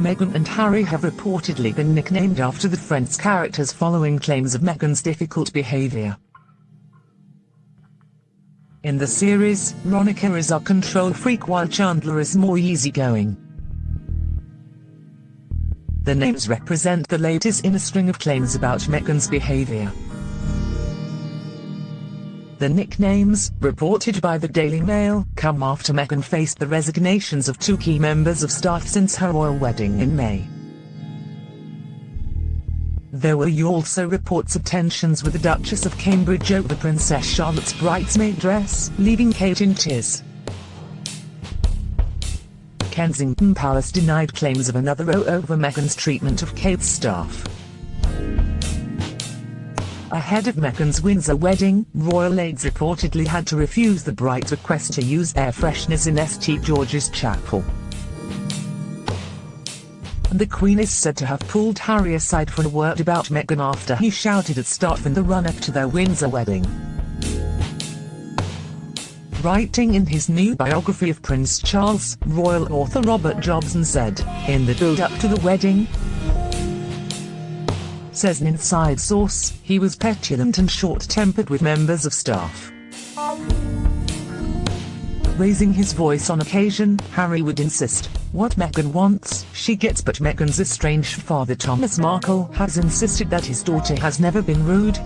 Meghan and Harry have reportedly been nicknamed after the Friends characters following claims of Meghan's difficult behavior. In the series, Monica is a control freak while Chandler is more easygoing. The names represent the latest in a string of claims about Meghan's behavior. The nicknames, reported by the Daily Mail, come after Meghan faced the resignations of two key members of staff since her royal wedding in May. There were also reports of tensions with the Duchess of Cambridge over Princess Charlotte's bridesmaid dress, leaving Kate in tears. Kensington Palace denied claims of another row over Meghan's treatment of Kate's staff. Ahead of Meghan's Windsor wedding, royal aides reportedly had to refuse the bride's request to use air fresheners in St George's Chapel. And The Queen is said to have pulled Harry aside for a word about Meghan after he shouted at staff in the run-up to their Windsor wedding. Writing in his new biography of Prince Charles, royal author Robert Jobson said, in the build-up to the wedding, says an inside source, he was petulant and short-tempered with members of staff. Raising his voice on occasion, Harry would insist, what Meghan wants, she gets but Meghan's estranged father Thomas Markle has insisted that his daughter has never been rude.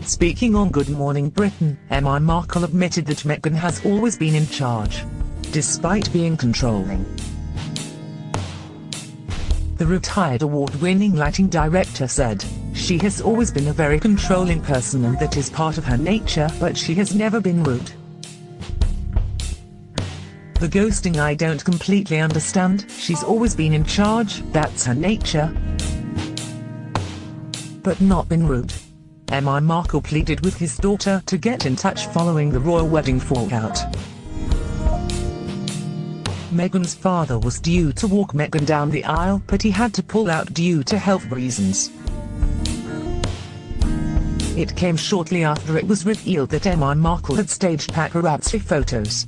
Speaking on Good Morning Britain, Emma Markle admitted that Meghan has always been in charge. Despite being controlling. The retired award-winning lighting director said, she has always been a very controlling person and that is part of her nature but she has never been rude. The ghosting I don't completely understand, she's always been in charge, that's her nature. But not been rude. Emma Markle pleaded with his daughter to get in touch following the royal wedding fallout. Meghan's father was due to walk Meghan down the aisle but he had to pull out due to health reasons. It came shortly after it was revealed that Emma Markle had staged paparazzi photos.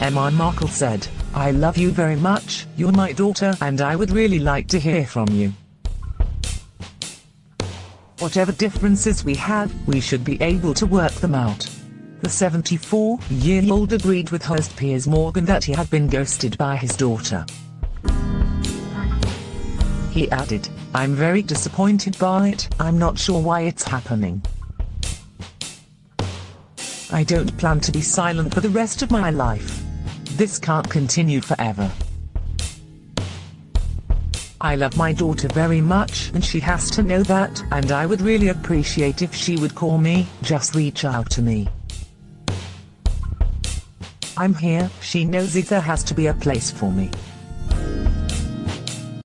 Emma Markle said, I love you very much, you're my daughter and I would really like to hear from you. Whatever differences we have, we should be able to work them out. The 74-year-old agreed with host Piers Morgan that he had been ghosted by his daughter. He added, I'm very disappointed by it, I'm not sure why it's happening. I don't plan to be silent for the rest of my life. This can't continue forever. I love my daughter very much and she has to know that and I would really appreciate if she would call me, just reach out to me. I'm here, she knows it there has to be a place for me.